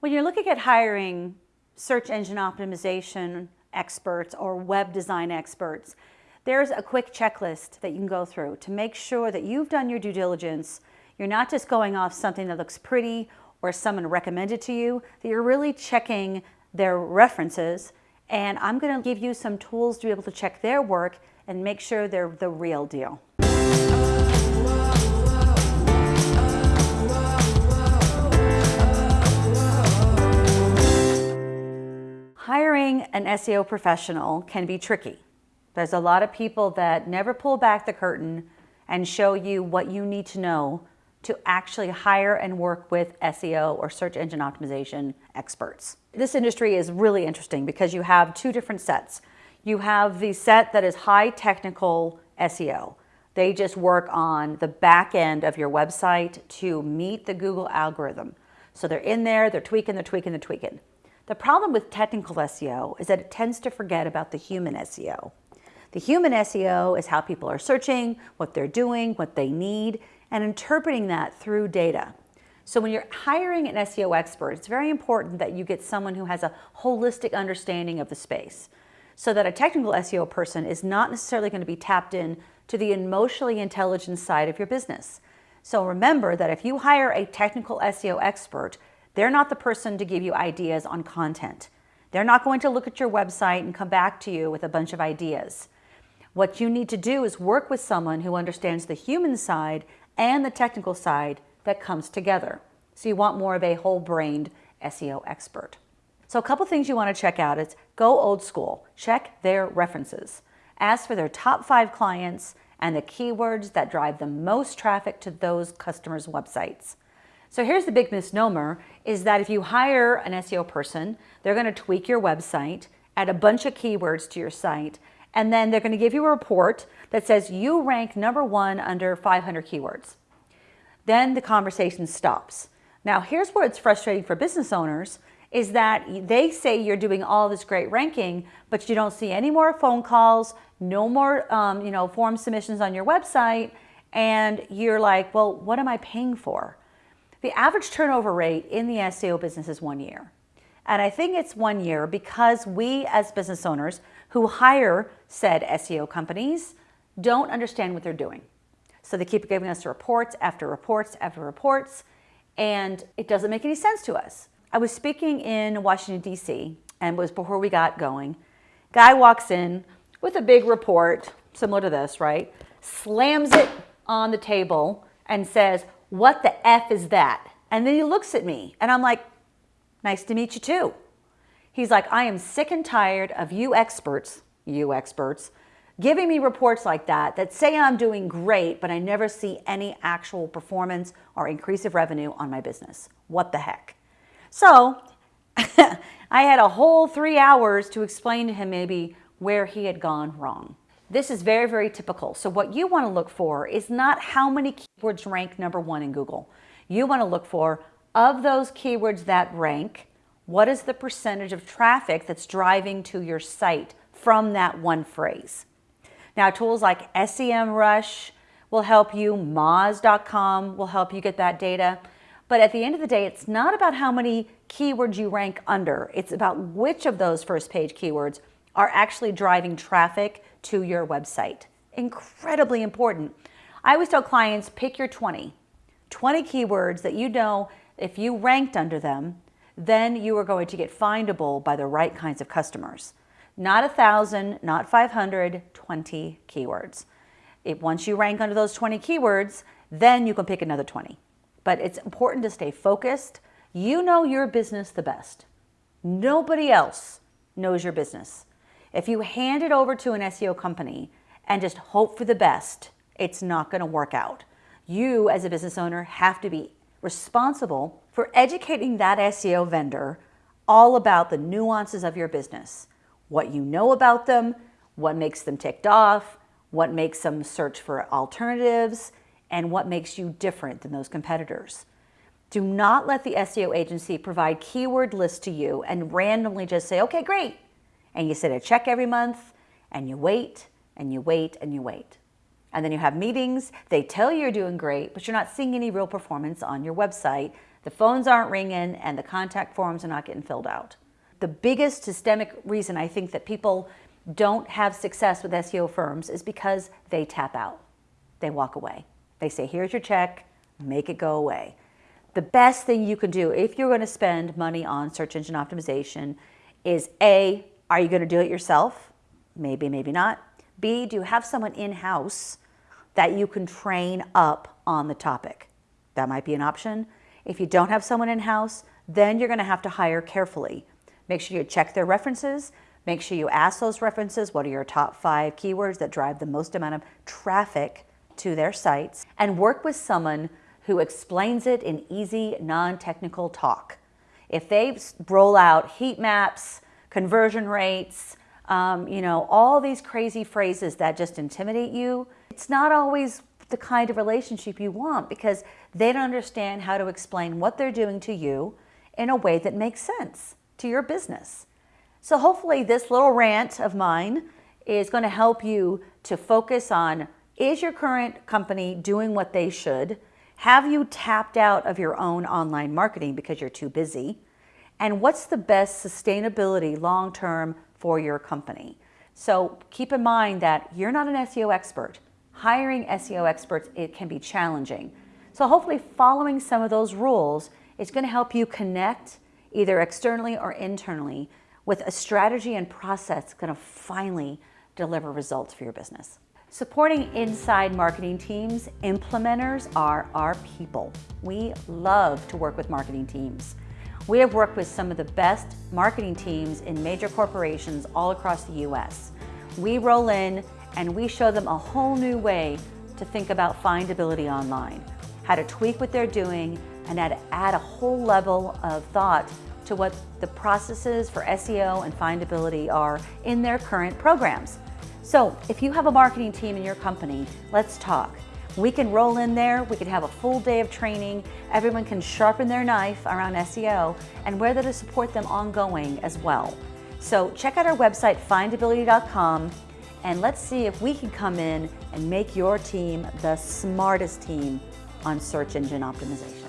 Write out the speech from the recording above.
When you're looking at hiring search engine optimization experts or web design experts, there's a quick checklist that you can go through to make sure that you've done your due diligence. You're not just going off something that looks pretty or someone recommended to you, that you're really checking their references. And I'm going to give you some tools to be able to check their work and make sure they're the real deal. An SEO professional can be tricky. There's a lot of people that never pull back the curtain and show you what you need to know to actually hire and work with SEO or search engine optimization experts. This industry is really interesting because you have two different sets. You have the set that is high technical SEO. They just work on the back end of your website to meet the Google algorithm. So they're in there, they're tweaking, they're tweaking, they're tweaking. The problem with technical SEO is that it tends to forget about the human SEO. The human SEO is how people are searching, what they're doing, what they need, and interpreting that through data. So when you're hiring an SEO expert, it's very important that you get someone who has a holistic understanding of the space so that a technical SEO person is not necessarily going to be tapped in to the emotionally intelligent side of your business. So remember that if you hire a technical SEO expert, they're not the person to give you ideas on content. They're not going to look at your website and come back to you with a bunch of ideas. What you need to do is work with someone who understands the human side and the technical side that comes together. So you want more of a whole-brained SEO expert. So a couple things you want to check out is go old school. Check their references. Ask for their top five clients and the keywords that drive the most traffic to those customers' websites. So here's the big misnomer is that if you hire an SEO person, they're going to tweak your website, add a bunch of keywords to your site, and then they're going to give you a report that says you rank number one under 500 keywords. Then the conversation stops. Now here's where it's frustrating for business owners is that they say you're doing all this great ranking, but you don't see any more phone calls, no more um, you know, form submissions on your website, and you're like, well, what am I paying for? The average turnover rate in the SEO business is one year. And I think it's one year because we as business owners who hire said SEO companies don't understand what they're doing. So they keep giving us reports after reports after reports, and it doesn't make any sense to us. I was speaking in Washington, D.C., and was before we got going. Guy walks in with a big report, similar to this, right? Slams it on the table and says, what the F is that? And then he looks at me and I'm like, nice to meet you too. He's like, I am sick and tired of you experts, you experts, giving me reports like that that say I'm doing great, but I never see any actual performance or increase of revenue on my business. What the heck? So I had a whole three hours to explain to him maybe where he had gone wrong. This is very, very typical. So what you want to look for is not how many keywords rank number one in Google. You want to look for, of those keywords that rank, what is the percentage of traffic that's driving to your site from that one phrase? Now, tools like SEMrush will help you, Moz.com will help you get that data. But at the end of the day, it's not about how many keywords you rank under. It's about which of those first page keywords are actually driving traffic to your website. Incredibly important. I always tell clients, pick your 20. 20 keywords that you know if you ranked under them, then you are going to get findable by the right kinds of customers. Not a thousand, not 500, 20 keywords. If once you rank under those 20 keywords, then you can pick another 20. But it's important to stay focused. You know your business the best. Nobody else knows your business. If you hand it over to an SEO company and just hope for the best, it's not going to work out. You as a business owner have to be responsible for educating that SEO vendor all about the nuances of your business, what you know about them, what makes them ticked off, what makes them search for alternatives, and what makes you different than those competitors. Do not let the SEO agency provide keyword lists to you and randomly just say, okay, great, and you send a check every month and you wait and you wait and you wait. And then you have meetings, they tell you you're doing great, but you're not seeing any real performance on your website The phones aren't ringing and the contact forms are not getting filled out. The biggest systemic reason I think that people don't have success with SEO firms is because they tap out. They walk away. They say, here's your check, make it go away. The best thing you can do if you're going to spend money on search engine optimization is A, are you going to do it yourself? Maybe, maybe not. B, do you have someone in-house that you can train up on the topic? That might be an option. If you don't have someone in-house, then you're going to have to hire carefully. Make sure you check their references. Make sure you ask those references, what are your top five keywords that drive the most amount of traffic to their sites, and work with someone who explains it in easy, non-technical talk. If they roll out heat maps, conversion rates, um, you know, all these crazy phrases that just intimidate you, it's not always the kind of relationship you want because they don't understand how to explain what they're doing to you in a way that makes sense to your business. So hopefully this little rant of mine is going to help you to focus on is your current company doing what they should? Have you tapped out of your own online marketing because you're too busy? And what's the best sustainability long-term for your company? So keep in mind that you're not an SEO expert. Hiring SEO experts, it can be challenging. So hopefully following some of those rules is going to help you connect either externally or internally with a strategy and process that's going to finally deliver results for your business. Supporting inside marketing teams, implementers are our people. We love to work with marketing teams. We have worked with some of the best marketing teams in major corporations all across the US. We roll in and we show them a whole new way to think about findability online, how to tweak what they're doing and how to add a whole level of thought to what the processes for SEO and findability are in their current programs. So if you have a marketing team in your company, let's talk. We can roll in there, we can have a full day of training, everyone can sharpen their knife around SEO, and we're there to support them ongoing as well. So check out our website, findability.com, and let's see if we can come in and make your team the smartest team on search engine optimization.